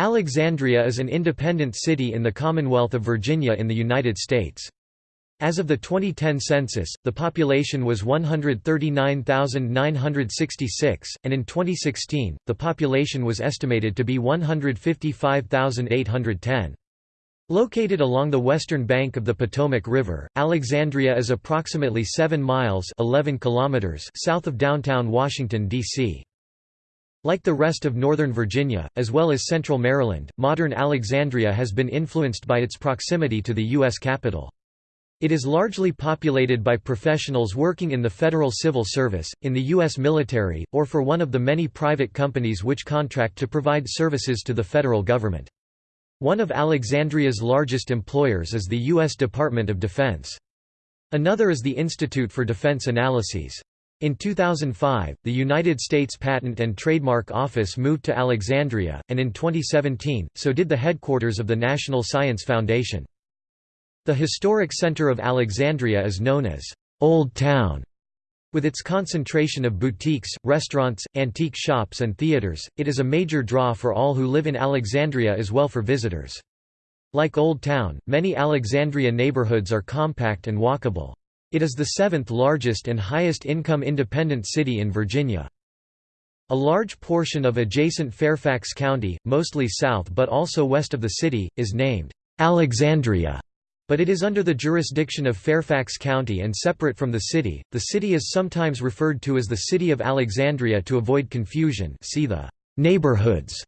Alexandria is an independent city in the Commonwealth of Virginia in the United States. As of the 2010 census, the population was 139,966, and in 2016, the population was estimated to be 155,810. Located along the western bank of the Potomac River, Alexandria is approximately 7 miles 11 kilometers south of downtown Washington, D.C. Like the rest of northern Virginia, as well as central Maryland, modern Alexandria has been influenced by its proximity to the U.S. Capitol. It is largely populated by professionals working in the federal civil service, in the U.S. military, or for one of the many private companies which contract to provide services to the federal government. One of Alexandria's largest employers is the U.S. Department of Defense. Another is the Institute for Defense Analyses. In 2005, the United States Patent and Trademark Office moved to Alexandria, and in 2017, so did the headquarters of the National Science Foundation. The historic center of Alexandria is known as Old Town. With its concentration of boutiques, restaurants, antique shops and theaters, it is a major draw for all who live in Alexandria as well for visitors. Like Old Town, many Alexandria neighborhoods are compact and walkable. It is the seventh largest and highest income independent city in Virginia. A large portion of adjacent Fairfax County, mostly south but also west of the city, is named Alexandria, but it is under the jurisdiction of Fairfax County and separate from the city. The city is sometimes referred to as the City of Alexandria to avoid confusion. See the neighborhoods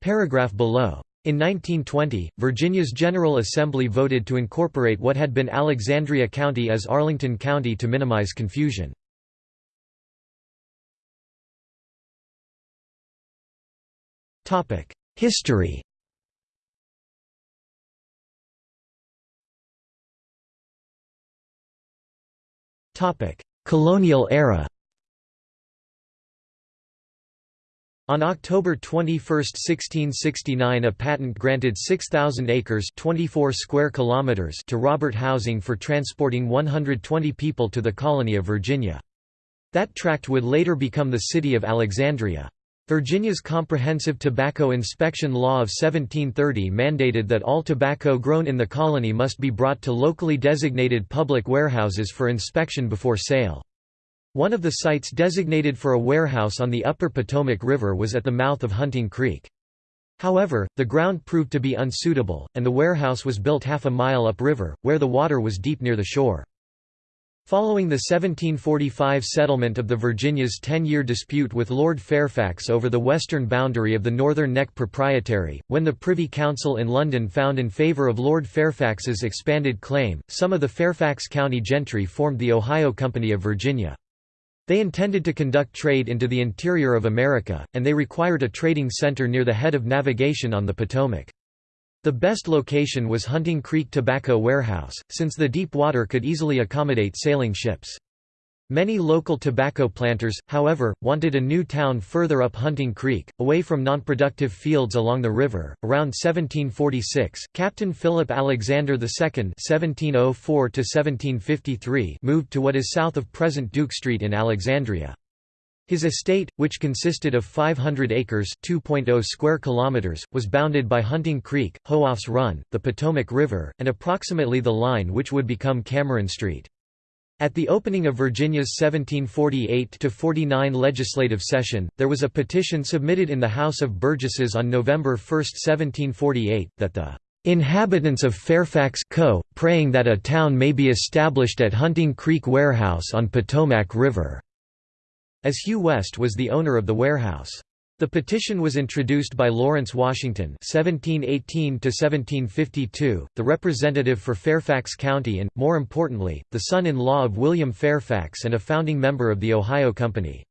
paragraph below. In 1920, Virginia's General Assembly voted to incorporate what had been Alexandria County as Arlington County to minimize confusion. History Colonial era On October 21, 1669 a patent granted 6,000 acres 24 square kilometers to Robert Howsing for transporting 120 people to the colony of Virginia. That tract would later become the city of Alexandria. Virginia's Comprehensive Tobacco Inspection Law of 1730 mandated that all tobacco grown in the colony must be brought to locally designated public warehouses for inspection before sale. One of the sites designated for a warehouse on the upper Potomac River was at the mouth of Hunting Creek. However, the ground proved to be unsuitable, and the warehouse was built half a mile upriver, where the water was deep near the shore. Following the 1745 settlement of the Virginia's ten-year dispute with Lord Fairfax over the western boundary of the Northern Neck Proprietary, when the Privy Council in London found in favour of Lord Fairfax's expanded claim, some of the Fairfax County gentry formed the Ohio Company of Virginia. They intended to conduct trade into the interior of America, and they required a trading center near the head of navigation on the Potomac. The best location was Hunting Creek Tobacco Warehouse, since the deep water could easily accommodate sailing ships. Many local tobacco planters, however, wanted a new town further up Hunting Creek, away from nonproductive fields along the river. Around 1746, Captain Philip Alexander II (1704–1753) moved to what is south of present Duke Street in Alexandria. His estate, which consisted of 500 acres (2.0 square kilometers), was bounded by Hunting Creek, Hooff's Run, the Potomac River, and approximately the line which would become Cameron Street. At the opening of Virginia's 1748–49 legislative session, there was a petition submitted in the House of Burgesses on November 1, 1748, that the "...inhabitants of Fairfax Co., praying that a town may be established at Hunting Creek Warehouse on Potomac River." As Hugh West was the owner of the warehouse. The petition was introduced by Lawrence Washington (1718–1752), the representative for Fairfax County and, more importantly, the son-in-law of William Fairfax and a founding member of the Ohio Company.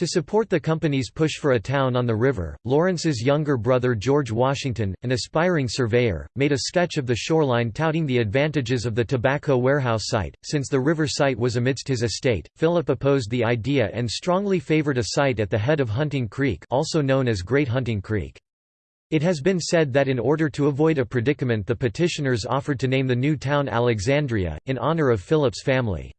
To support the company's push for a town on the river, Lawrence's younger brother George Washington, an aspiring surveyor, made a sketch of the shoreline touting the advantages of the tobacco warehouse site. Since the river site was amidst his estate, Philip opposed the idea and strongly favored a site at the head of Hunting Creek, also known as Great Hunting Creek. It has been said that in order to avoid a predicament the petitioners offered to name the new town Alexandria, in honor of Philip's family.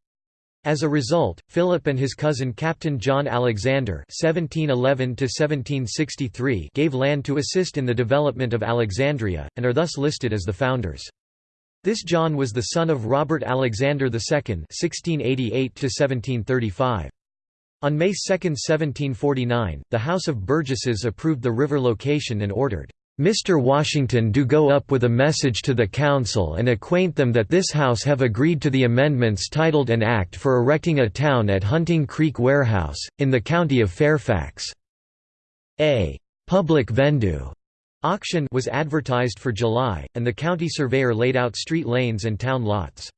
As a result, Philip and his cousin Captain John Alexander (1711–1763) gave land to assist in the development of Alexandria, and are thus listed as the founders. This John was the son of Robert Alexander II (1688–1735). On May 2, 1749, the House of Burgesses approved the river location and ordered Mr. Washington do go up with a message to the Council and acquaint them that this House have agreed to the amendments titled an Act for erecting a town at Hunting Creek Warehouse, in the county of Fairfax. A «public vendue» auction was advertised for July, and the county surveyor laid out street lanes and town lots.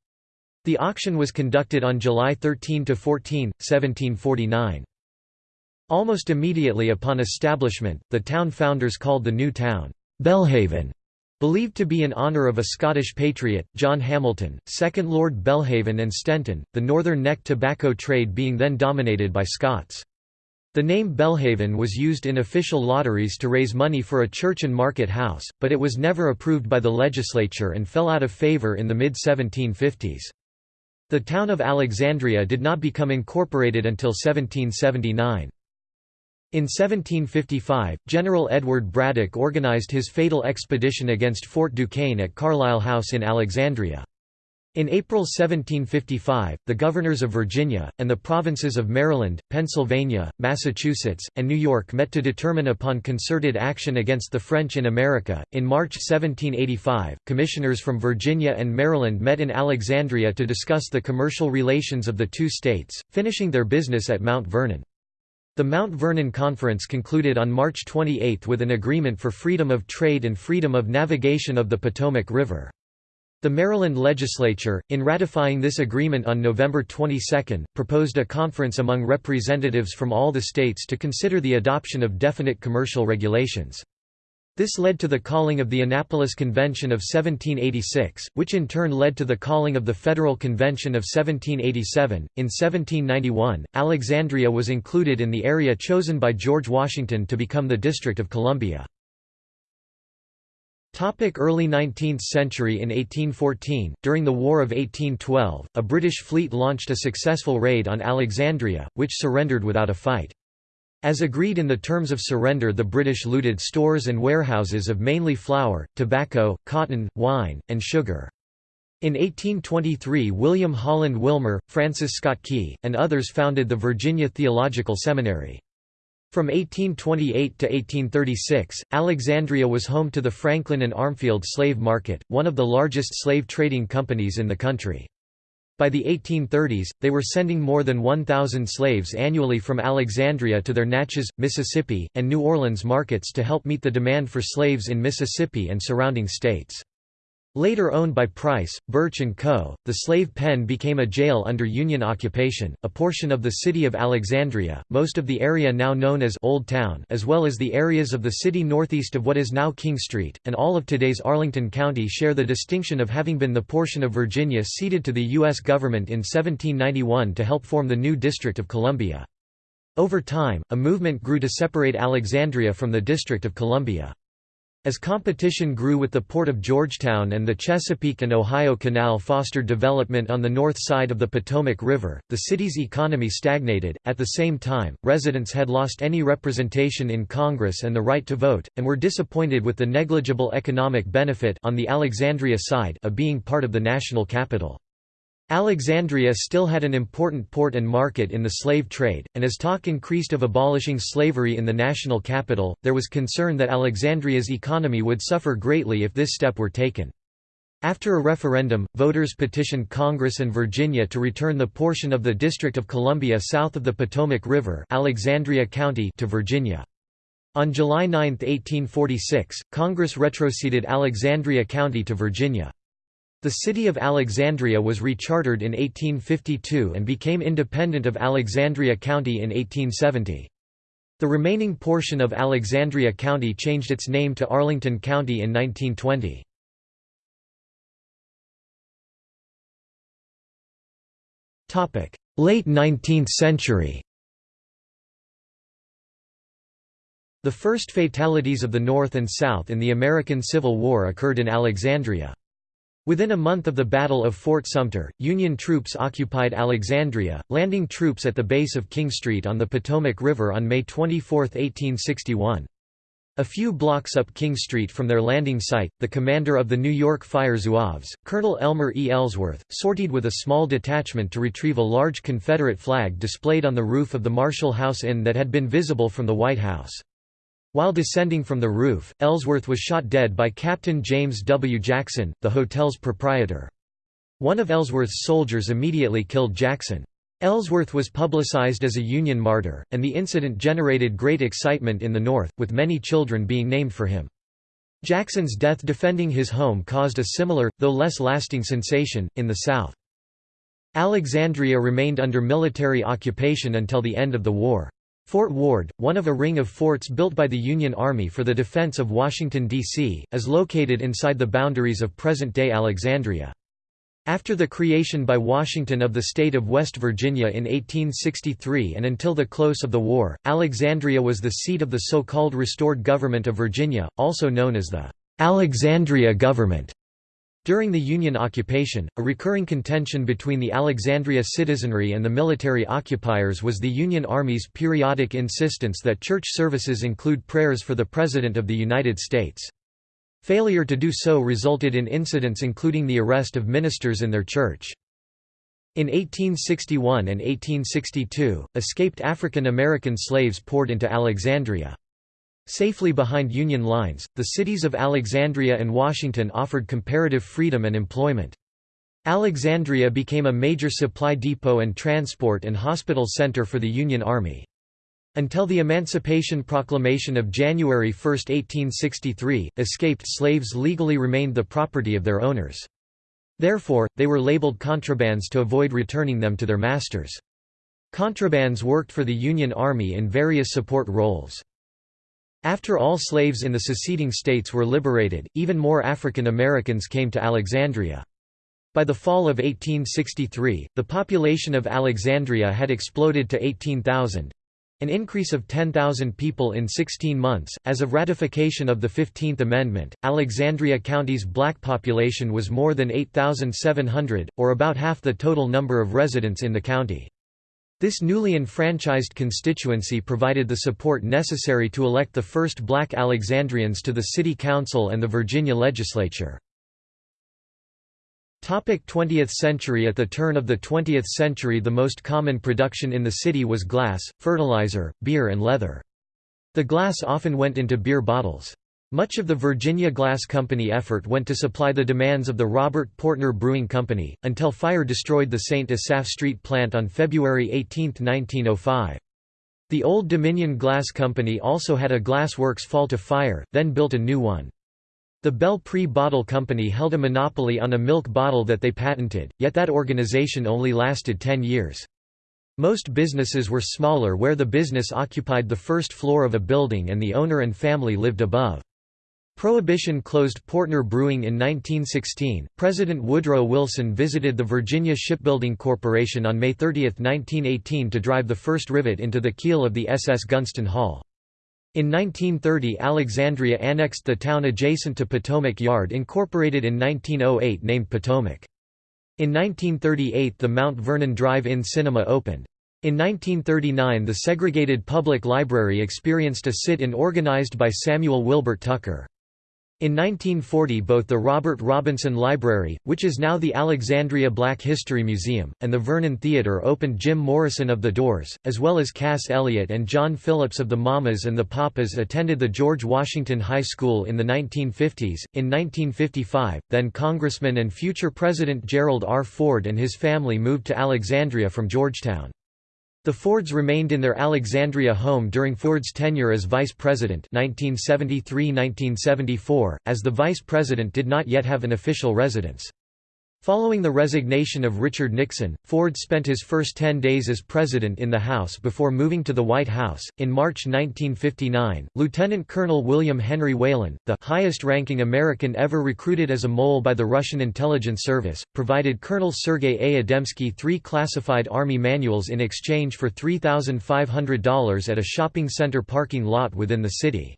The auction was conducted on July 13–14, 1749. Almost immediately upon establishment, the town founders called the new town, Belhaven, believed to be in honour of a Scottish patriot, John Hamilton, 2nd Lord Belhaven and Stenton, the northern neck tobacco trade being then dominated by Scots. The name Belhaven was used in official lotteries to raise money for a church and market house, but it was never approved by the legislature and fell out of favour in the mid-1750s. The town of Alexandria did not become incorporated until 1779. In 1755, General Edward Braddock organized his fatal expedition against Fort Duquesne at Carlisle House in Alexandria. In April 1755, the governors of Virginia, and the provinces of Maryland, Pennsylvania, Massachusetts, and New York met to determine upon concerted action against the French in America. In March 1785, commissioners from Virginia and Maryland met in Alexandria to discuss the commercial relations of the two states, finishing their business at Mount Vernon. The Mount Vernon Conference concluded on March 28 with an agreement for freedom of trade and freedom of navigation of the Potomac River. The Maryland legislature, in ratifying this agreement on November 22, proposed a conference among representatives from all the states to consider the adoption of definite commercial regulations. This led to the calling of the Annapolis Convention of 1786, which in turn led to the calling of the Federal Convention of 1787. In 1791, Alexandria was included in the area chosen by George Washington to become the District of Columbia. Early 19th century In 1814, during the War of 1812, a British fleet launched a successful raid on Alexandria, which surrendered without a fight. As agreed in the terms of surrender the British looted stores and warehouses of mainly flour, tobacco, cotton, wine, and sugar. In 1823 William Holland Wilmer, Francis Scott Key, and others founded the Virginia Theological Seminary. From 1828 to 1836, Alexandria was home to the Franklin and Armfield slave market, one of the largest slave trading companies in the country. By the 1830s, they were sending more than 1,000 slaves annually from Alexandria to their Natchez, Mississippi, and New Orleans markets to help meet the demand for slaves in Mississippi and surrounding states. Later owned by Price, Birch & Co., the slave pen became a jail under Union occupation. A portion of the city of Alexandria, most of the area now known as Old Town, as well as the areas of the city northeast of what is now King Street, and all of today's Arlington County share the distinction of having been the portion of Virginia ceded to the U.S. government in 1791 to help form the new District of Columbia. Over time, a movement grew to separate Alexandria from the District of Columbia. As competition grew with the Port of Georgetown and the Chesapeake and Ohio Canal fostered development on the north side of the Potomac River, the city's economy stagnated. At the same time, residents had lost any representation in Congress and the right to vote, and were disappointed with the negligible economic benefit on the Alexandria side of being part of the national capital. Alexandria still had an important port and market in the slave trade, and as talk increased of abolishing slavery in the national capital, there was concern that Alexandria's economy would suffer greatly if this step were taken. After a referendum, voters petitioned Congress and Virginia to return the portion of the District of Columbia south of the Potomac River Alexandria County to Virginia. On July 9, 1846, Congress retroceded Alexandria County to Virginia. The city of Alexandria was rechartered in 1852 and became independent of Alexandria County in 1870. The remaining portion of Alexandria County changed its name to Arlington County in 1920. Late 19th century The first fatalities of the North and South in the American Civil War occurred in Alexandria. Within a month of the Battle of Fort Sumter, Union troops occupied Alexandria, landing troops at the base of King Street on the Potomac River on May 24, 1861. A few blocks up King Street from their landing site, the commander of the New York Fire Zouaves, Colonel Elmer E. Ellsworth, sortied with a small detachment to retrieve a large Confederate flag displayed on the roof of the Marshall House Inn that had been visible from the White House. While descending from the roof, Ellsworth was shot dead by Captain James W. Jackson, the hotel's proprietor. One of Ellsworth's soldiers immediately killed Jackson. Ellsworth was publicized as a Union martyr, and the incident generated great excitement in the North, with many children being named for him. Jackson's death defending his home caused a similar, though less lasting sensation, in the South. Alexandria remained under military occupation until the end of the war. Fort Ward, one of a ring of forts built by the Union Army for the defense of Washington, D.C., is located inside the boundaries of present-day Alexandria. After the creation by Washington of the state of West Virginia in 1863 and until the close of the war, Alexandria was the seat of the so-called restored government of Virginia, also known as the Alexandria government. During the Union occupation, a recurring contention between the Alexandria citizenry and the military occupiers was the Union Army's periodic insistence that church services include prayers for the President of the United States. Failure to do so resulted in incidents including the arrest of ministers in their church. In 1861 and 1862, escaped African American slaves poured into Alexandria. Safely behind Union lines, the cities of Alexandria and Washington offered comparative freedom and employment. Alexandria became a major supply depot and transport and hospital center for the Union Army. Until the Emancipation Proclamation of January 1, 1863, escaped slaves legally remained the property of their owners. Therefore, they were labeled contrabands to avoid returning them to their masters. Contrabands worked for the Union Army in various support roles. After all slaves in the seceding states were liberated, even more African Americans came to Alexandria. By the fall of 1863, the population of Alexandria had exploded to 18,000 an increase of 10,000 people in 16 months. As of ratification of the 15th Amendment, Alexandria County's black population was more than 8,700, or about half the total number of residents in the county. This newly enfranchised constituency provided the support necessary to elect the first black Alexandrians to the city council and the Virginia legislature. 20th century At the turn of the 20th century the most common production in the city was glass, fertilizer, beer and leather. The glass often went into beer bottles. Much of the Virginia Glass Company effort went to supply the demands of the Robert Portner Brewing Company, until fire destroyed the St. Asaph Street plant on February 18, 1905. The Old Dominion Glass Company also had a glass works fall to fire, then built a new one. The Belle Pre Bottle Company held a monopoly on a milk bottle that they patented, yet that organization only lasted 10 years. Most businesses were smaller where the business occupied the first floor of a building and the owner and family lived above. Prohibition closed Portner Brewing in 1916. President Woodrow Wilson visited the Virginia Shipbuilding Corporation on May 30, 1918 to drive the first rivet into the keel of the SS Gunston Hall. In 1930 Alexandria annexed the town adjacent to Potomac Yard incorporated in 1908 named Potomac. In 1938 the Mount Vernon Drive-In Cinema opened. In 1939 the segregated public library experienced a sit-in organized by Samuel Wilbert Tucker. In 1940 both the Robert Robinson Library, which is now the Alexandria Black History Museum, and the Vernon Theatre opened Jim Morrison of The Doors, as well as Cass Elliot and John Phillips of the Mamas and the Papas attended the George Washington High School in the 1950s. In 1955, then Congressman and future President Gerald R. Ford and his family moved to Alexandria from Georgetown. The Fords remained in their Alexandria home during Ford's tenure as vice president 1973–1974, as the vice president did not yet have an official residence. Following the resignation of Richard Nixon, Ford spent his first 10 days as president in the House before moving to the White House. In March 1959, Lieutenant Colonel William Henry Whalen, the highest-ranking American ever recruited as a mole by the Russian intelligence service, provided Colonel Sergei A. Edemski three classified Army manuals in exchange for $3,500 at a shopping center parking lot within the city.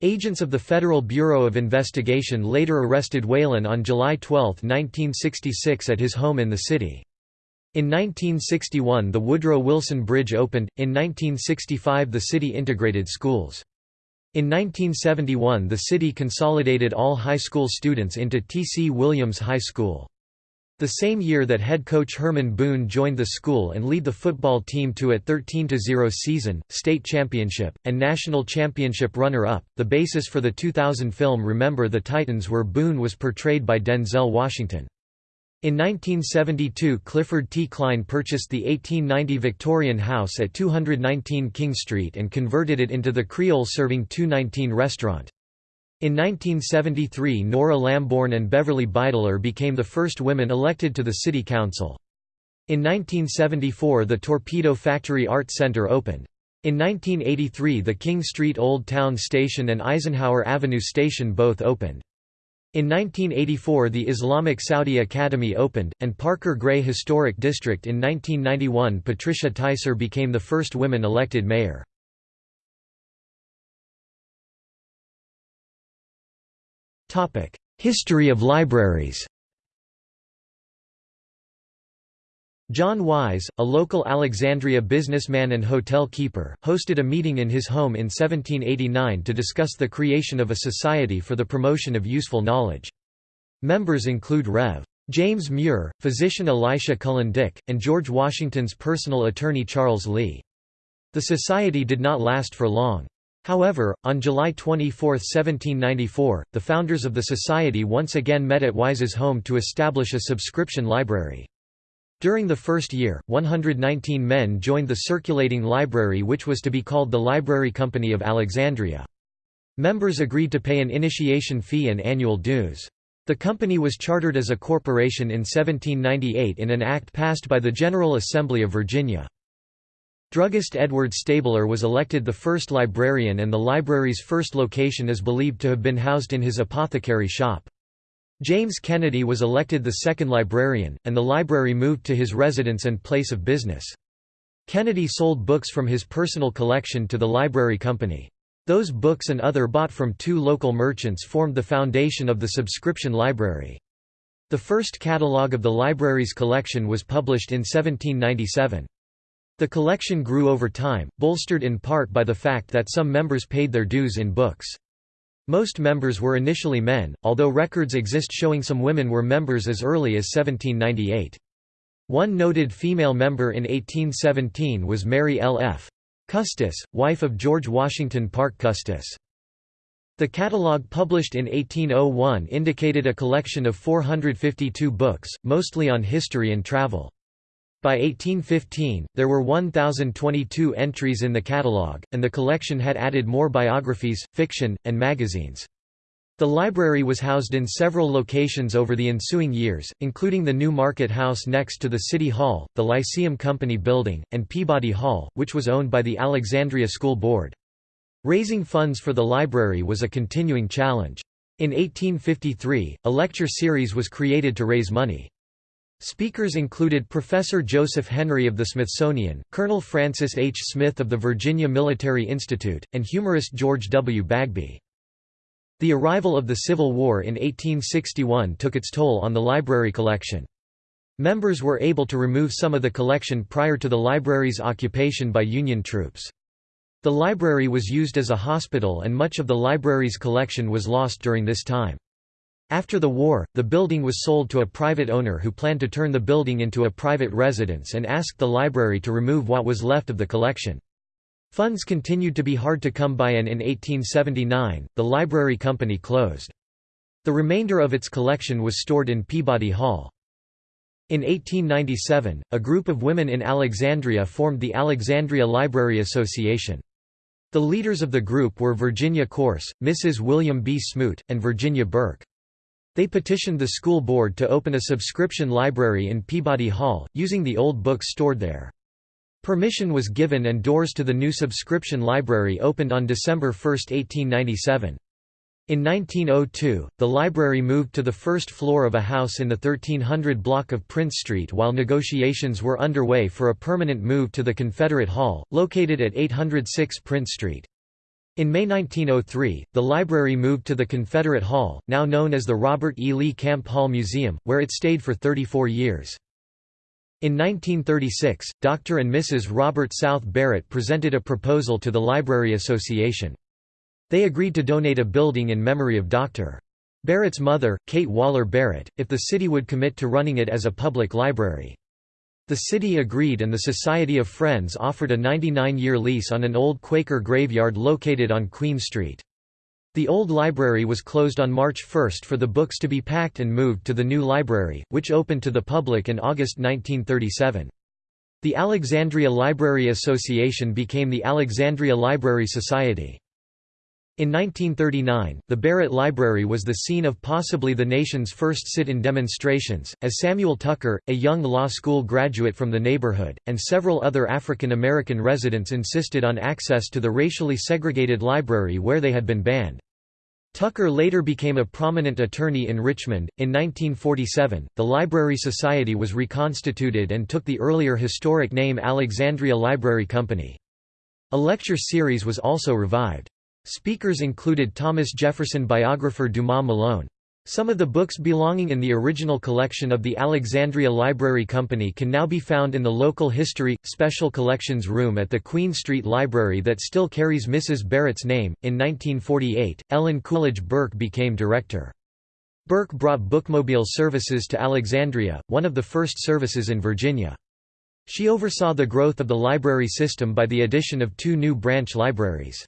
Agents of the Federal Bureau of Investigation later arrested Whalen on July 12, 1966 at his home in the city. In 1961 the Woodrow Wilson Bridge opened, in 1965 the city integrated schools. In 1971 the city consolidated all high school students into T. C. Williams High School. The same year that head coach Herman Boone joined the school and lead the football team to a 13-0 season, state championship, and national championship runner-up. The basis for the 2000 film Remember the Titans where Boone was portrayed by Denzel Washington. In 1972 Clifford T. Klein purchased the 1890 Victorian house at 219 King Street and converted it into the Creole-serving 219 restaurant. In 1973 Nora Lamborn and Beverly Beidler became the first women elected to the city council. In 1974 the Torpedo Factory Art Center opened. In 1983 the King Street Old Town Station and Eisenhower Avenue Station both opened. In 1984 the Islamic Saudi Academy opened, and Parker Gray Historic District in 1991 Patricia Ticer became the first women elected mayor. History of libraries John Wise, a local Alexandria businessman and hotel keeper, hosted a meeting in his home in 1789 to discuss the creation of a society for the promotion of useful knowledge. Members include Rev. James Muir, physician Elisha Cullen Dick, and George Washington's personal attorney Charles Lee. The society did not last for long. However, on July 24, 1794, the founders of the society once again met at Wise's home to establish a subscription library. During the first year, 119 men joined the circulating library which was to be called the Library Company of Alexandria. Members agreed to pay an initiation fee and annual dues. The company was chartered as a corporation in 1798 in an act passed by the General Assembly of Virginia. Druggist Edward Stabler was elected the first librarian and the library's first location is believed to have been housed in his apothecary shop. James Kennedy was elected the second librarian, and the library moved to his residence and place of business. Kennedy sold books from his personal collection to the library company. Those books and other bought from two local merchants formed the foundation of the subscription library. The first catalogue of the library's collection was published in 1797. The collection grew over time, bolstered in part by the fact that some members paid their dues in books. Most members were initially men, although records exist showing some women were members as early as 1798. One noted female member in 1817 was Mary L. F. Custis, wife of George Washington Parke Custis. The catalogue published in 1801 indicated a collection of 452 books, mostly on history and travel. By 1815, there were 1,022 entries in the catalogue, and the collection had added more biographies, fiction, and magazines. The library was housed in several locations over the ensuing years, including the New Market House next to the City Hall, the Lyceum Company Building, and Peabody Hall, which was owned by the Alexandria School Board. Raising funds for the library was a continuing challenge. In 1853, a lecture series was created to raise money. Speakers included Professor Joseph Henry of the Smithsonian, Colonel Francis H. Smith of the Virginia Military Institute, and humorist George W. Bagby. The arrival of the Civil War in 1861 took its toll on the library collection. Members were able to remove some of the collection prior to the library's occupation by Union troops. The library was used as a hospital and much of the library's collection was lost during this time. After the war, the building was sold to a private owner who planned to turn the building into a private residence and asked the library to remove what was left of the collection. Funds continued to be hard to come by and in 1879, the library company closed. The remainder of its collection was stored in Peabody Hall. In 1897, a group of women in Alexandria formed the Alexandria Library Association. The leaders of the group were Virginia Corse, Mrs. William B. Smoot, and Virginia Burke. They petitioned the school board to open a subscription library in Peabody Hall, using the old books stored there. Permission was given and doors to the new subscription library opened on December 1, 1897. In 1902, the library moved to the first floor of a house in the 1300 block of Prince Street while negotiations were underway for a permanent move to the Confederate Hall, located at 806 Prince Street. In May 1903, the library moved to the Confederate Hall, now known as the Robert E. Lee Camp Hall Museum, where it stayed for 34 years. In 1936, Dr. and Mrs. Robert South Barrett presented a proposal to the Library Association. They agreed to donate a building in memory of Dr. Barrett's mother, Kate Waller Barrett, if the city would commit to running it as a public library. The city agreed and the Society of Friends offered a 99-year lease on an old Quaker graveyard located on Queen Street. The old library was closed on March 1 for the books to be packed and moved to the new library, which opened to the public in August 1937. The Alexandria Library Association became the Alexandria Library Society. In 1939, the Barrett Library was the scene of possibly the nation's first sit-in demonstrations, as Samuel Tucker, a young law school graduate from the neighborhood, and several other African American residents insisted on access to the racially segregated library where they had been banned. Tucker later became a prominent attorney in Richmond. In 1947, the Library Society was reconstituted and took the earlier historic name Alexandria Library Company. A lecture series was also revived. Speakers included Thomas Jefferson biographer Dumas Malone. Some of the books belonging in the original collection of the Alexandria Library Company can now be found in the local History, Special Collections room at the Queen Street Library that still carries Mrs. Barrett's name. In 1948, Ellen Coolidge Burke became director. Burke brought bookmobile services to Alexandria, one of the first services in Virginia. She oversaw the growth of the library system by the addition of two new branch libraries.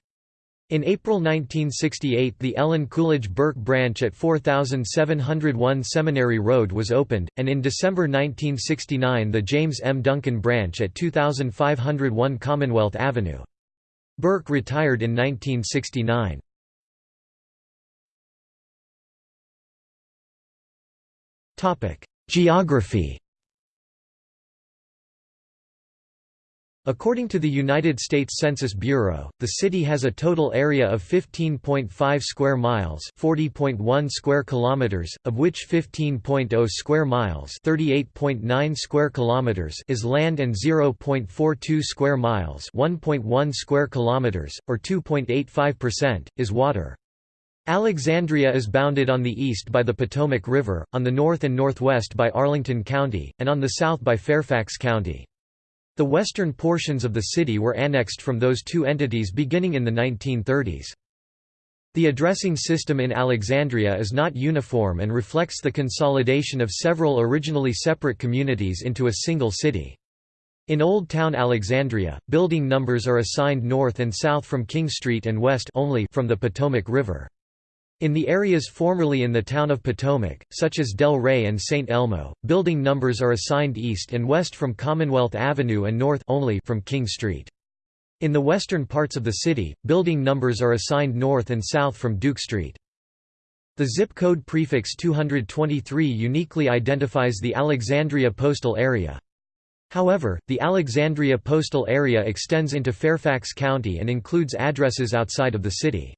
In April 1968 the Ellen Coolidge Burke branch at 4701 Seminary Road was opened, and in December 1969 the James M. Duncan branch at 2501 Commonwealth Avenue. Burke retired in 1969. Geography According to the United States Census Bureau, the city has a total area of 15.5 square miles, 40.1 square kilometers, of which 15.0 square miles, 38.9 square kilometers is land and 0.42 square miles, 1.1 square kilometers or 2.85% is water. Alexandria is bounded on the east by the Potomac River, on the north and northwest by Arlington County, and on the south by Fairfax County. The western portions of the city were annexed from those two entities beginning in the 1930s. The addressing system in Alexandria is not uniform and reflects the consolidation of several originally separate communities into a single city. In Old Town Alexandria, building numbers are assigned north and south from King Street and west only from the Potomac River. In the areas formerly in the town of Potomac, such as Del Rey and St. Elmo, building numbers are assigned east and west from Commonwealth Avenue and north only from King Street. In the western parts of the city, building numbers are assigned north and south from Duke Street. The zip code prefix 223 uniquely identifies the Alexandria postal area. However, the Alexandria postal area extends into Fairfax County and includes addresses outside of the city.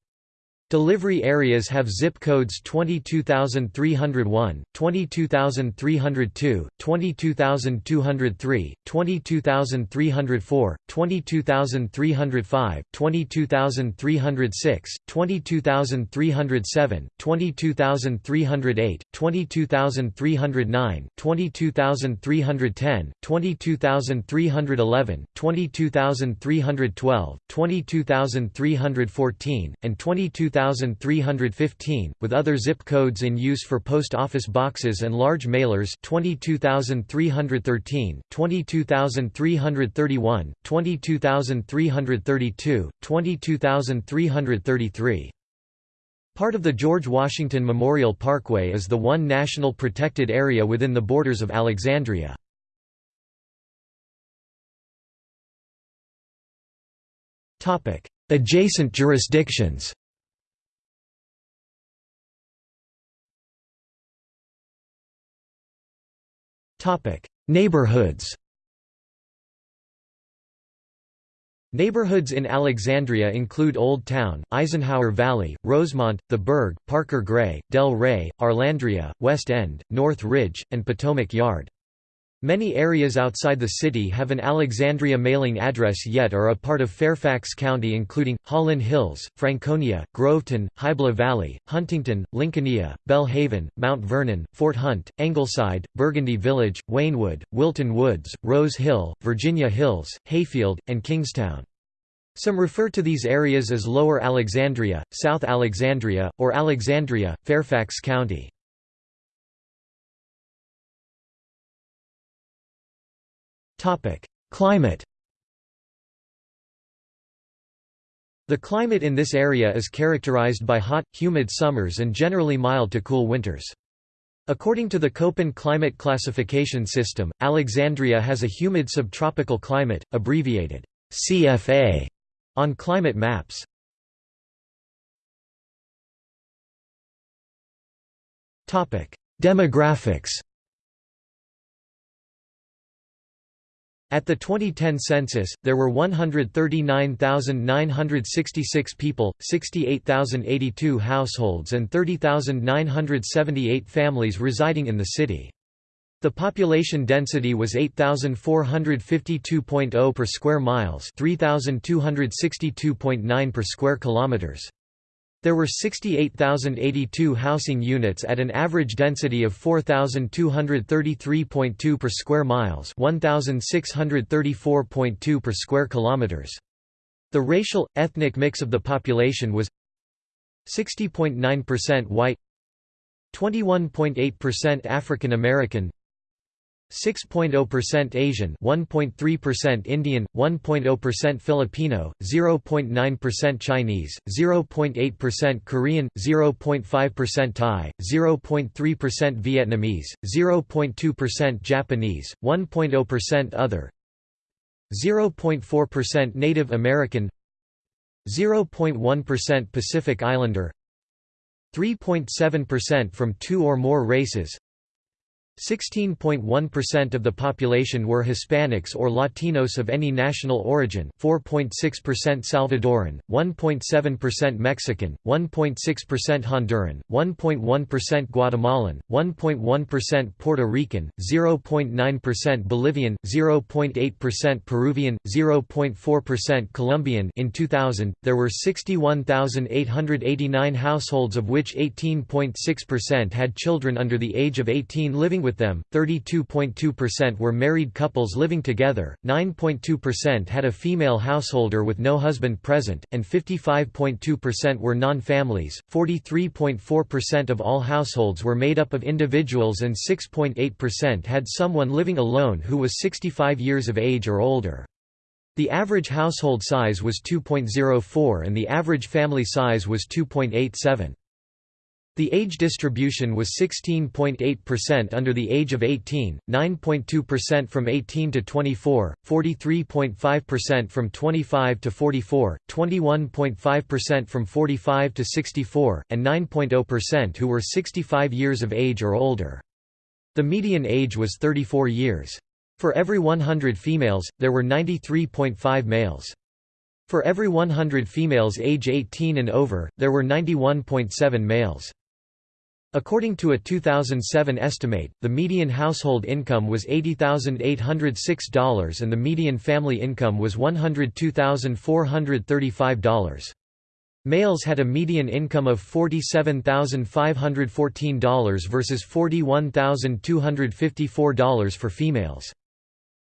Delivery areas have zip codes 22301, 22302, 22203, 22304, 22305, 22306, 22307, 22308, 22309, 22310, 22311, 22312, 22314, and 22300 22315, with other zip codes in use for post office boxes and large mailers 22313, 22331, 22332, 22333. Part of the George Washington Memorial Parkway is the one national protected area within the borders of Alexandria. Adjacent jurisdictions Neighborhoods Neighborhoods in Alexandria include Old Town, Eisenhower Valley, Rosemont, The Burg, Parker Gray, Del Rey, Arlandria, West End, North Ridge, and Potomac Yard. Many areas outside the city have an Alexandria mailing address yet are a part of Fairfax County including, Hollin Hills, Franconia, Groveton, Hybla Valley, Huntington, Lincolnia, Belle Haven, Mount Vernon, Fort Hunt, Engleside, Burgundy Village, Waynewood, Wilton Woods, Rose Hill, Virginia Hills, Hayfield, and Kingstown. Some refer to these areas as Lower Alexandria, South Alexandria, or Alexandria, Fairfax County. Climate The climate in this area is characterized by hot, humid summers and generally mild to cool winters. According to the Köppen climate classification system, Alexandria has a humid subtropical climate, abbreviated CFA, on climate maps. Demographics At the 2010 census, there were 139,966 people, 68,082 households and 30,978 families residing in the city. The population density was 8452.0 per square miles, 3262.9 per square kilometers. There were 68,082 housing units at an average density of 4,233.2 per square miles 1,634.2 per square kilometers. The racial, ethnic mix of the population was 60.9% white 21.8% African American 6.0% Asian 1.3% Indian, 1.0% Filipino, 0.9% Chinese, 0.8% Korean, 0.5% Thai, 0.3% Vietnamese, 0.2% Japanese, 1.0% other 0.4% Native American 0.1% Pacific Islander 3.7% from two or more races 16.1% of the population were Hispanics or Latinos of any national origin 4.6% Salvadoran, 1.7% Mexican, 1.6% Honduran, 1.1% Guatemalan, 1.1% Puerto Rican, 0.9% Bolivian, 0.8% Peruvian, 0.4% Colombian. In 2000, there were 61,889 households of which 18.6% had children under the age of 18 living with them, 32.2% were married couples living together, 9.2% had a female householder with no husband present, and 55.2% were non-families. 43.4% of all households were made up of individuals and 6.8% had someone living alone who was 65 years of age or older. The average household size was 2.04 and the average family size was 2.87. The age distribution was 16.8% under the age of 18, 9.2% from 18 to 24, 43.5% from 25 to 44, 21.5% from 45 to 64, and 9.0% who were 65 years of age or older. The median age was 34 years. For every 100 females, there were 93.5 males. For every 100 females age 18 and over, there were 91.7 males. According to a 2007 estimate, the median household income was $80,806 and the median family income was $102,435. Males had a median income of $47,514 versus $41,254 for females.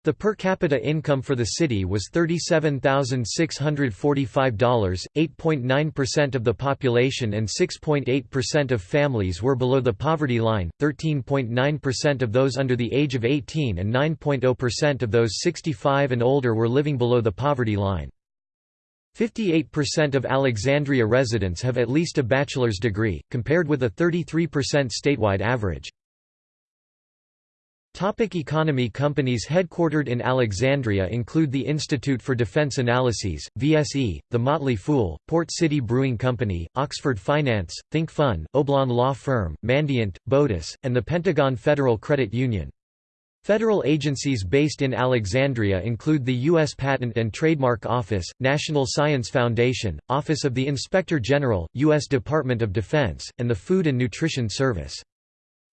The per capita income for the city was $37,645, 8.9% of the population and 6.8% of families were below the poverty line, 13.9% of those under the age of 18 and 9.0% of those 65 and older were living below the poverty line. 58% of Alexandria residents have at least a bachelor's degree, compared with a 33% statewide average. Topic economy Companies headquartered in Alexandria include the Institute for Defense Analyses, VSE, The Motley Fool, Port City Brewing Company, Oxford Finance, Think Fun, Oblon Law Firm, Mandiant, Botus, and the Pentagon Federal Credit Union. Federal agencies based in Alexandria include the U.S. Patent and Trademark Office, National Science Foundation, Office of the Inspector General, U.S. Department of Defense, and the Food and Nutrition Service.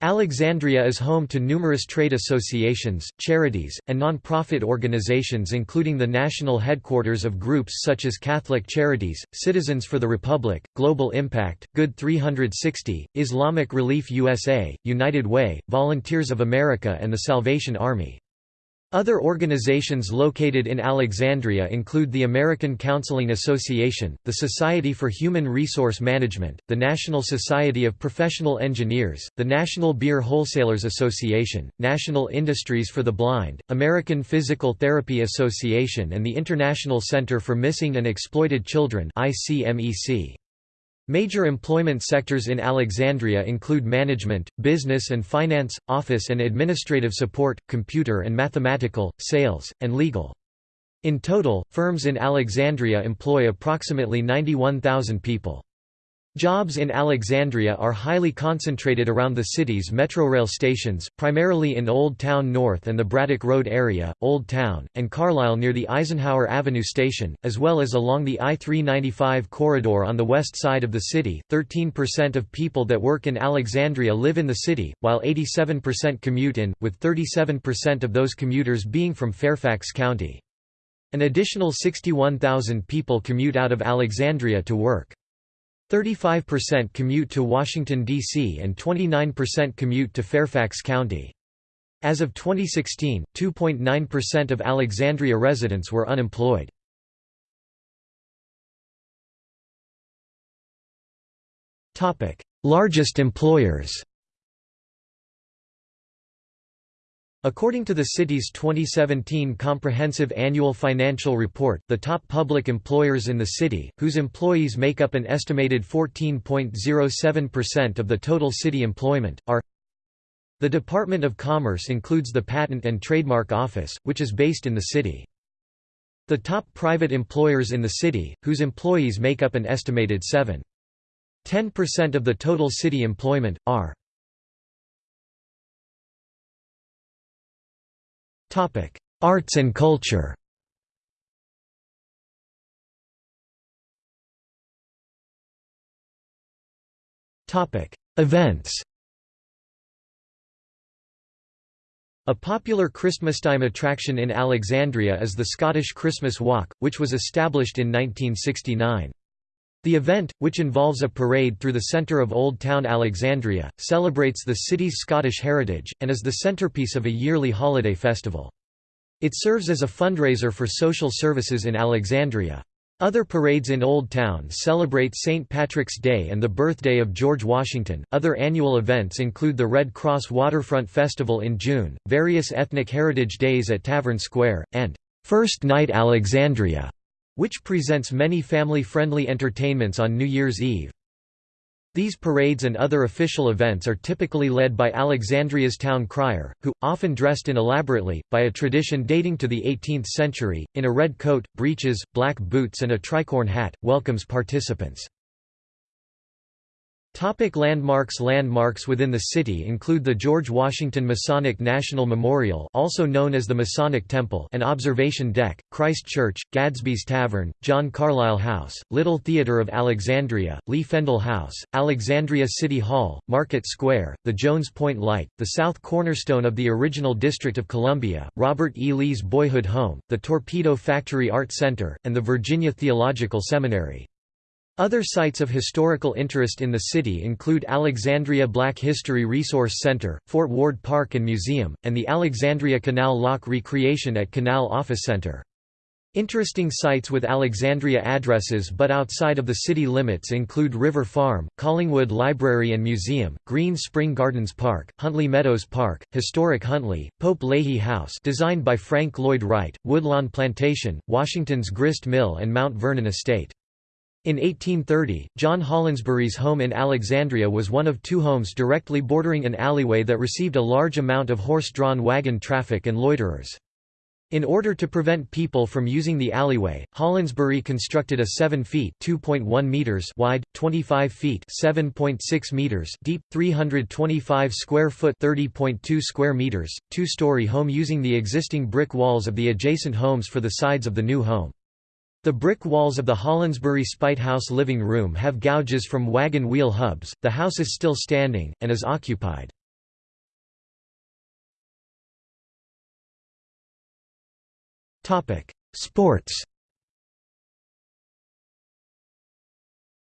Alexandria is home to numerous trade associations, charities, and non-profit organizations including the national headquarters of groups such as Catholic Charities, Citizens for the Republic, Global Impact, Good 360, Islamic Relief USA, United Way, Volunteers of America and the Salvation Army. Other organizations located in Alexandria include the American Counseling Association, the Society for Human Resource Management, the National Society of Professional Engineers, the National Beer Wholesalers Association, National Industries for the Blind, American Physical Therapy Association and the International Center for Missing and Exploited Children ICMEC. Major employment sectors in Alexandria include management, business and finance, office and administrative support, computer and mathematical, sales, and legal. In total, firms in Alexandria employ approximately 91,000 people. Jobs in Alexandria are highly concentrated around the city's Metrorail stations, primarily in Old Town North and the Braddock Road area, Old Town, and Carlyle near the Eisenhower Avenue station, as well as along the I-395 corridor on the west side of the city. 13% of people that work in Alexandria live in the city, while 87% commute in, with 37% of those commuters being from Fairfax County. An additional 61,000 people commute out of Alexandria to work. 35% commute to Washington, D.C. and 29% commute to Fairfax County. As of 2016, 2.9% of Alexandria residents were unemployed. Largest employers According to the city's 2017 Comprehensive Annual Financial Report, the top public employers in the city, whose employees make up an estimated 14.07% of the total city employment, are The Department of Commerce includes the Patent and Trademark Office, which is based in the city. The top private employers in the city, whose employees make up an estimated 7.10% of the total city employment, are Topic: Arts and culture. Topic: Events. A popular Christmastime attraction in Alexandria is the Scottish Christmas Walk, which was established in 1969. The event, which involves a parade through the centre of Old Town Alexandria, celebrates the city's Scottish heritage, and is the centrepiece of a yearly holiday festival. It serves as a fundraiser for social services in Alexandria. Other parades in Old Town celebrate St. Patrick's Day and the birthday of George Washington. Other annual events include the Red Cross Waterfront Festival in June, various ethnic heritage days at Tavern Square, and First Night Alexandria, which presents many family-friendly entertainments on New Year's Eve. These parades and other official events are typically led by Alexandria's town crier, who, often dressed in elaborately, by a tradition dating to the 18th century, in a red coat, breeches, black boots and a tricorn hat, welcomes participants. Topic landmarks Landmarks within the city include the George Washington Masonic National Memorial also known as the Masonic Temple an observation deck, Christ Church, Gadsby's Tavern, John Carlyle House, Little Theatre of Alexandria, Lee Fendall House, Alexandria City Hall, Market Square, the Jones Point Light, the south cornerstone of the original District of Columbia, Robert E. Lee's boyhood home, the Torpedo Factory Art Center, and the Virginia Theological Seminary. Other sites of historical interest in the city include Alexandria Black History Resource Center, Fort Ward Park and Museum, and the Alexandria Canal Lock Recreation at Canal Office Center. Interesting sites with Alexandria addresses but outside of the city limits include River Farm, Collingwood Library and Museum, Green Spring Gardens Park, Huntley Meadows Park, Historic Huntley, Pope-Leighey House designed by Frank Lloyd Wright, Woodlawn Plantation, Washington's Grist Mill and Mount Vernon Estate. In 1830, John Hollensbury's home in Alexandria was one of two homes directly bordering an alleyway that received a large amount of horse-drawn wagon traffic and loiterers. In order to prevent people from using the alleyway, Hollensbury constructed a 7 feet (2.1 meters) wide, 25 feet (7.6 meters) deep, 325 square foot (30.2 square meters) two-story home using the existing brick walls of the adjacent homes for the sides of the new home. The brick walls of the Hollensbury Spite House living room have gouges from wagon wheel hubs. The house is still standing, and is occupied. Sports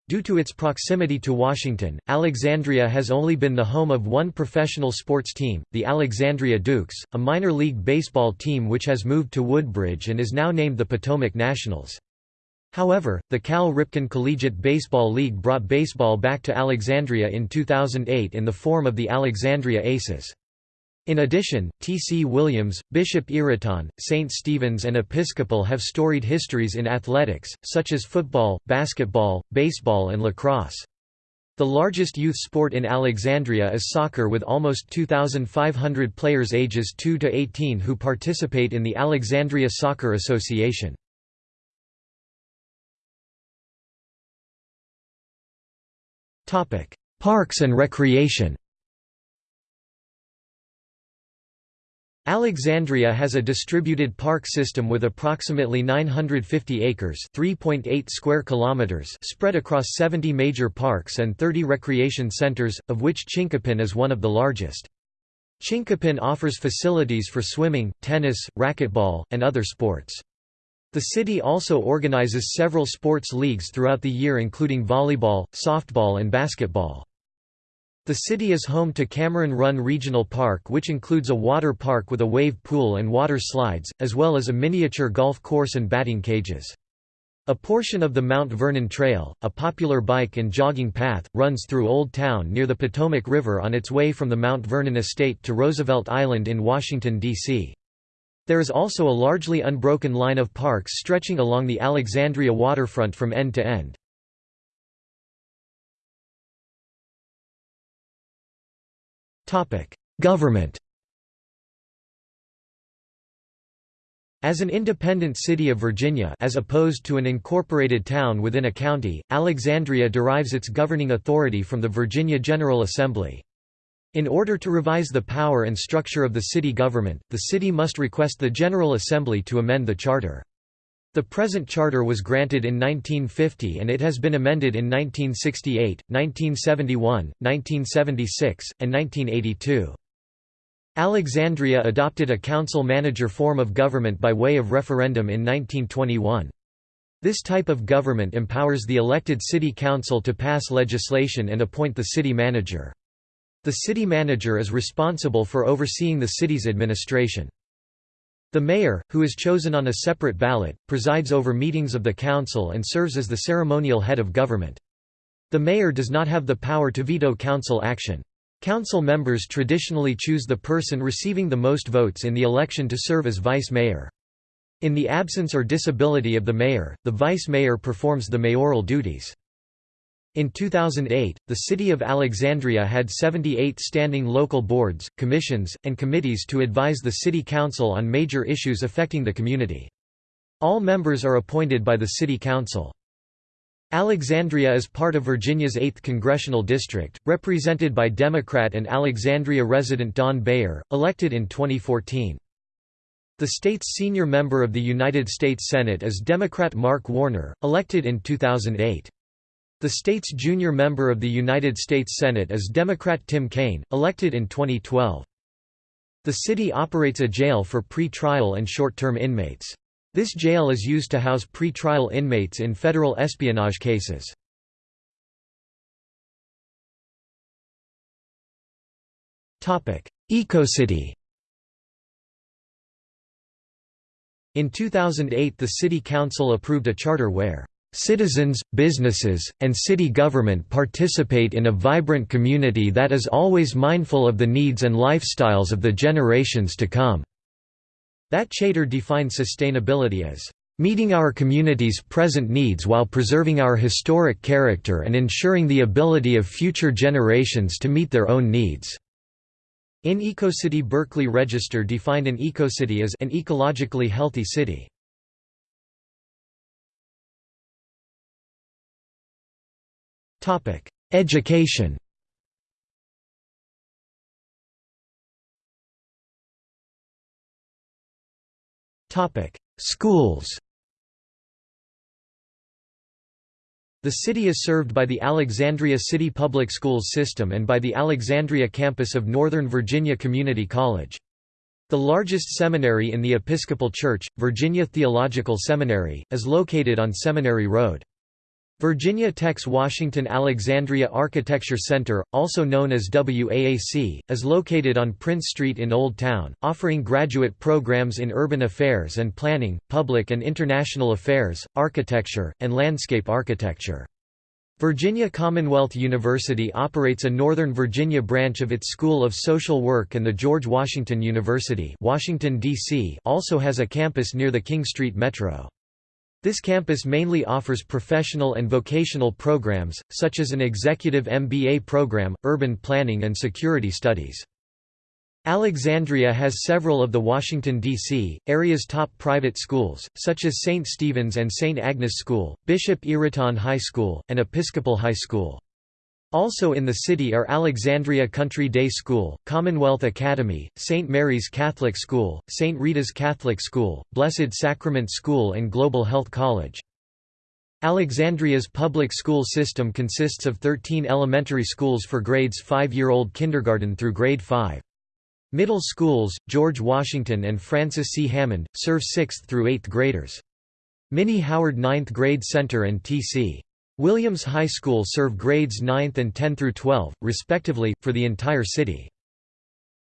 Due to its proximity to Washington, Alexandria has only been the home of one professional sports team, the Alexandria Dukes, a minor league baseball team which has moved to Woodbridge and is now named the Potomac Nationals. However, the Cal Ripken Collegiate Baseball League brought baseball back to Alexandria in 2008 in the form of the Alexandria Aces. In addition, T. C. Williams, Bishop Ireton, St. Stephen's and Episcopal have storied histories in athletics, such as football, basketball, baseball and lacrosse. The largest youth sport in Alexandria is soccer with almost 2,500 players ages 2 to 18 who participate in the Alexandria Soccer Association. Parks and recreation Alexandria has a distributed park system with approximately 950 acres (3.8 square kilometers) spread across 70 major parks and 30 recreation centers, of which Chinquapin is one of the largest. Chinquapin offers facilities for swimming, tennis, racquetball, and other sports. The city also organizes several sports leagues throughout the year including volleyball, softball and basketball. The city is home to Cameron Run Regional Park which includes a water park with a wave pool and water slides, as well as a miniature golf course and batting cages. A portion of the Mount Vernon Trail, a popular bike and jogging path, runs through Old Town near the Potomac River on its way from the Mount Vernon estate to Roosevelt Island in Washington, D.C. There is also a largely unbroken line of parks stretching along the Alexandria waterfront from end to end. Government As an independent city of Virginia as opposed to an incorporated town within a county, Alexandria derives its governing authority from the Virginia General Assembly. In order to revise the power and structure of the city government, the city must request the General Assembly to amend the charter. The present charter was granted in 1950 and it has been amended in 1968, 1971, 1976, and 1982. Alexandria adopted a council-manager form of government by way of referendum in 1921. This type of government empowers the elected city council to pass legislation and appoint the city manager. The city manager is responsible for overseeing the city's administration. The mayor, who is chosen on a separate ballot, presides over meetings of the council and serves as the ceremonial head of government. The mayor does not have the power to veto council action. Council members traditionally choose the person receiving the most votes in the election to serve as vice mayor. In the absence or disability of the mayor, the vice mayor performs the mayoral duties. In 2008, the city of Alexandria had 78 standing local boards, commissions, and committees to advise the city council on major issues affecting the community. All members are appointed by the city council. Alexandria is part of Virginia's 8th congressional district, represented by Democrat and Alexandria resident Don Beyer, elected in 2014. The state's senior member of the United States Senate is Democrat Mark Warner, elected in 2008. The state's junior member of the United States Senate is Democrat Tim Kaine, elected in 2012. The city operates a jail for pre-trial and short-term inmates. This jail is used to house pre-trial inmates in federal espionage cases. Ecocity In 2008 the City Council approved a charter where Citizens, businesses, and city government participate in a vibrant community that is always mindful of the needs and lifestyles of the generations to come." That charter defines sustainability as, "...meeting our community's present needs while preserving our historic character and ensuring the ability of future generations to meet their own needs." In EcoCity Berkeley Register defined an ecocity as an ecologically healthy city. Education Topic: Schools The city is served by the Alexandria City Public Schools system and by the Alexandria campus of Northern Virginia Community College. The largest seminary in the Episcopal Church, Virginia Theological Seminary, is located on Seminary Road. Virginia Tech's Washington Alexandria Architecture Center, also known as WAAC, is located on Prince Street in Old Town, offering graduate programs in urban affairs and planning, public and international affairs, architecture, and landscape architecture. Virginia Commonwealth University operates a Northern Virginia branch of its School of Social Work and the George Washington University Washington, D.C. also has a campus near the King Street Metro. This campus mainly offers professional and vocational programs, such as an executive MBA program, urban planning and security studies. Alexandria has several of the Washington, D.C., area's top private schools, such as St. Stephen's and St. Agnes School, Bishop Ireton High School, and Episcopal High School. Also in the city are Alexandria Country Day School, Commonwealth Academy, St. Mary's Catholic School, St. Rita's Catholic School, Blessed Sacrament School and Global Health College. Alexandria's public school system consists of 13 elementary schools for grades 5-year-old kindergarten through grade 5. Middle schools, George Washington and Francis C. Hammond, serve 6th through 8th graders. Minnie Howard 9th Grade Center and T.C. Williams High School serve grades 9th and 10 through 12, respectively, for the entire city.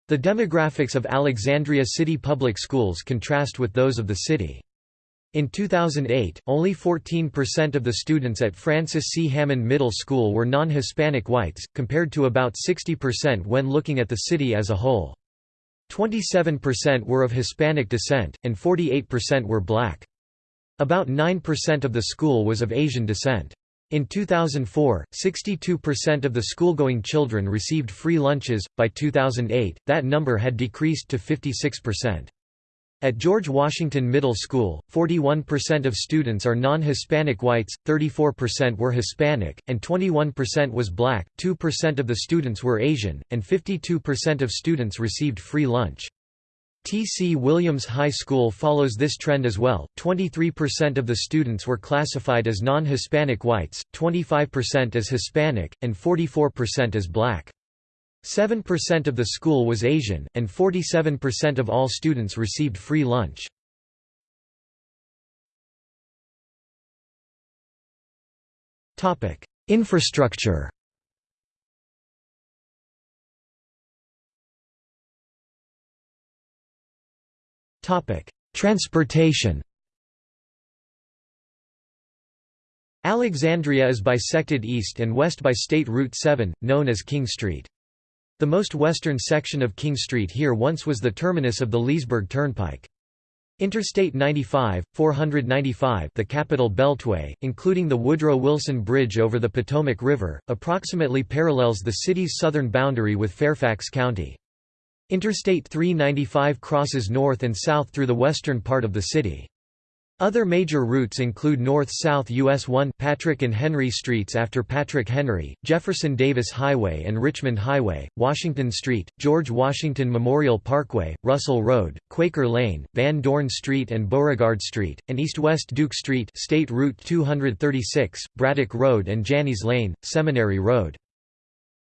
The demographics of Alexandria City Public Schools contrast with those of the city. In 2008, only 14% of the students at Francis C. Hammond Middle School were non-Hispanic whites, compared to about 60% when looking at the city as a whole. 27% were of Hispanic descent, and 48% were black. About 9% of the school was of Asian descent. In 2004, 62% of the school-going children received free lunches, by 2008, that number had decreased to 56%. At George Washington Middle School, 41% of students are non-Hispanic whites, 34% were Hispanic, and 21% was black, 2% of the students were Asian, and 52% of students received free lunch. T.C. Williams High School follows this trend as well, 23% of the students were classified as non-Hispanic whites, 25% as Hispanic, and 44% as black. 7% of the school was Asian, and 47% of all students received free lunch. Infrastructure Transportation Alexandria is bisected east and west by State Route 7, known as King Street. The most western section of King Street here once was the terminus of the Leesburg Turnpike. Interstate 95, 495 the Capital Beltway, including the Woodrow Wilson Bridge over the Potomac River, approximately parallels the city's southern boundary with Fairfax County. Interstate 395 crosses north and south through the western part of the city. Other major routes include north-south US 1 Patrick and Henry Streets after Patrick Henry, Jefferson Davis Highway and Richmond Highway, Washington Street, George Washington Memorial Parkway, Russell Road, Quaker Lane, Van Dorn Street and Beauregard Street, and east-west Duke Street State Route 236, Braddock Road and Janney's Lane, Seminary Road.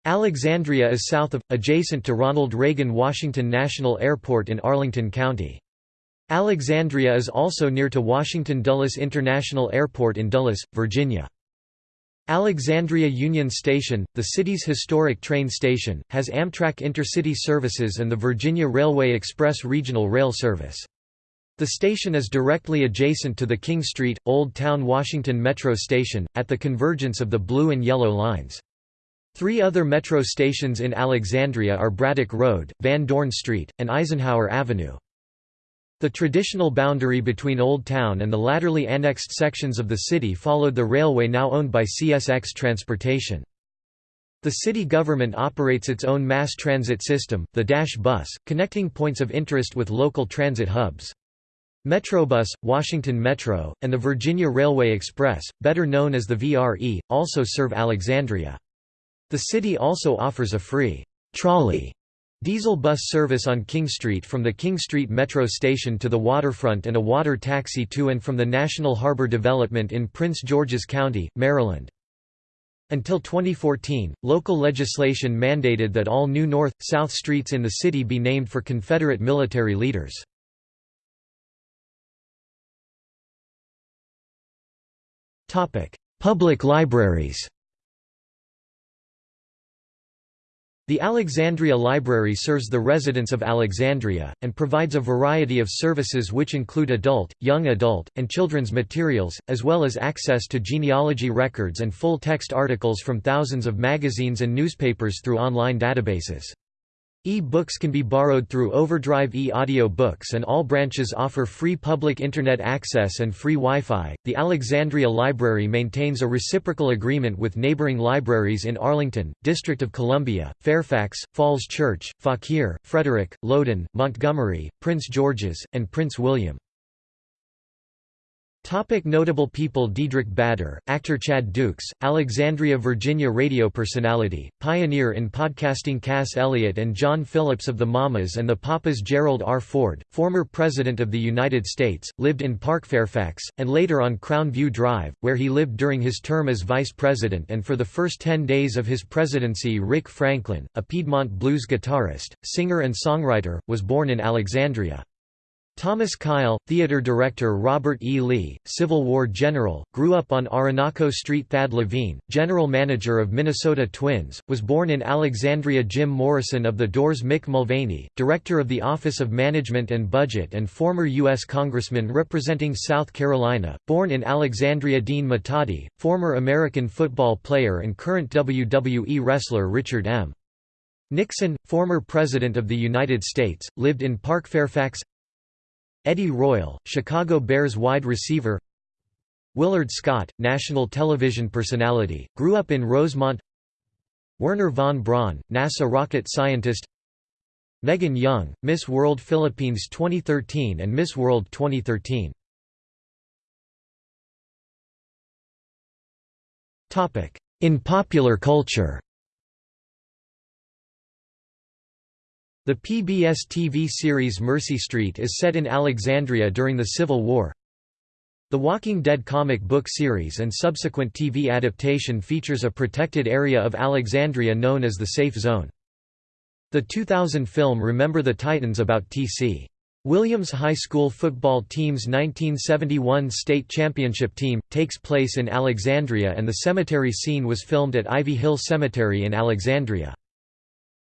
Alexandria is south of, adjacent to Ronald Reagan Washington National Airport in Arlington County. Alexandria is also near to Washington Dulles International Airport in Dulles, Virginia. Alexandria Union Station, the city's historic train station, has Amtrak intercity services and the Virginia Railway Express regional rail service. The station is directly adjacent to the King Street, Old Town Washington Metro Station, at the convergence of the blue and yellow lines. Three other metro stations in Alexandria are Braddock Road, Van Dorn Street, and Eisenhower Avenue. The traditional boundary between Old Town and the latterly annexed sections of the city followed the railway now owned by CSX Transportation. The city government operates its own mass transit system, the Dash Bus, connecting points of interest with local transit hubs. Metrobus, Washington Metro, and the Virginia Railway Express, better known as the VRE, also serve Alexandria. The city also offers a free trolley Diesel bus service on King Street from the King Street Metro station to the waterfront and a water taxi to and from the National Harbor Development in Prince George's County, Maryland. Until 2014, local legislation mandated that all new north, south streets in the city be named for Confederate military leaders. Public libraries The Alexandria Library serves the residents of Alexandria, and provides a variety of services which include adult, young adult, and children's materials, as well as access to genealogy records and full-text articles from thousands of magazines and newspapers through online databases. E-books can be borrowed through Overdrive e-audio books and all branches offer free public internet access and free Wi-Fi. The Alexandria Library maintains a reciprocal agreement with neighboring libraries in Arlington, District of Columbia, Fairfax, Falls Church, Fauquier, Frederick, Loudoun, Montgomery, Prince George's, and Prince William. Topic notable people Diedrich Bader, actor Chad Dukes, Alexandria Virginia radio personality, pioneer in podcasting Cass Elliot and John Phillips of the Mamas and the Papas Gerald R. Ford, former President of the United States, lived in Park Fairfax, and later on Crown View Drive, where he lived during his term as Vice President and for the first ten days of his presidency Rick Franklin, a Piedmont blues guitarist, singer and songwriter, was born in Alexandria. Thomas Kail, theater director Robert E. Lee, Civil War general, grew up on Oronoco Street Thad Levine, general manager of Minnesota Twins, was born in Alexandria Jim Morrison of the Doors Mick Mulvaney, director of the Office of Management and Budget and former U.S. Congressman representing South Carolina, born in Alexandria Dean Muhtadi, former American football player and current WWE wrestler Richard M. Nixon, former President of the United States, lived in Park Fairfax Eddie Royal, Chicago Bears wide receiver. Willard Scott, national television personality, grew up in Rosemont. Wernher von Braun, NASA rocket scientist. Megan Young, Miss World Philippines 2013 and Miss World 2013 In popular culture The PBS TV series Mercy Street is set in Alexandria during the Civil War. The Walking Dead comic book series and subsequent TV adaptation features a protected area of Alexandria known as the Safe Zone. The 2000 film Remember the Titans about T.C. Williams High School football team's 1971 state championship team, takes place in Alexandria and the cemetery scene was filmed at Ivy Hill Cemetery in Alexandria.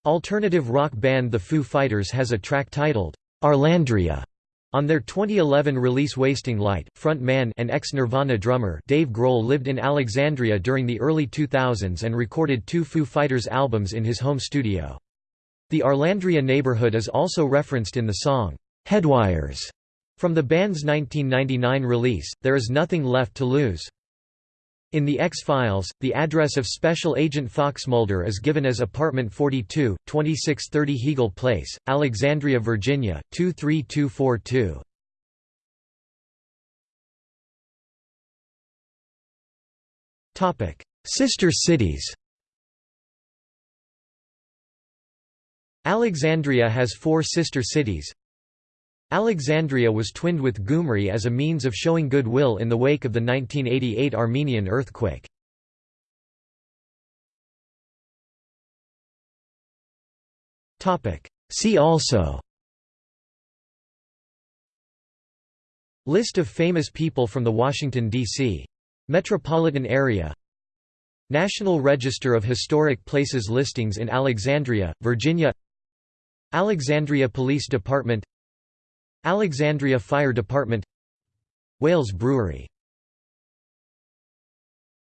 Alternative rock band The Foo Fighters has a track titled, Arlandria, on their 2011 release Wasting Light, front man and ex-Nirvana drummer Dave Grohl lived in Alexandria during the early 2000s and recorded two Foo Fighters albums in his home studio. The Arlandria neighborhood is also referenced in the song, Headwires, from the band's 1999 release, There Is Nothing Left to Lose. In the X-Files, the address of Special Agent Fox Mulder is given as Apartment 42, 2630 Hegal Place, Alexandria, Virginia, 23242. Sister cities Alexandria has four sister cities Alexandria was twinned with Gyumri as a means of showing goodwill in the wake of the 1988 Armenian earthquake. See also List of famous people from the Washington, D.C. metropolitan area National Register of Historic Places listings in Alexandria, Virginia Alexandria Police Department Alexandria Fire Department Wales Brewery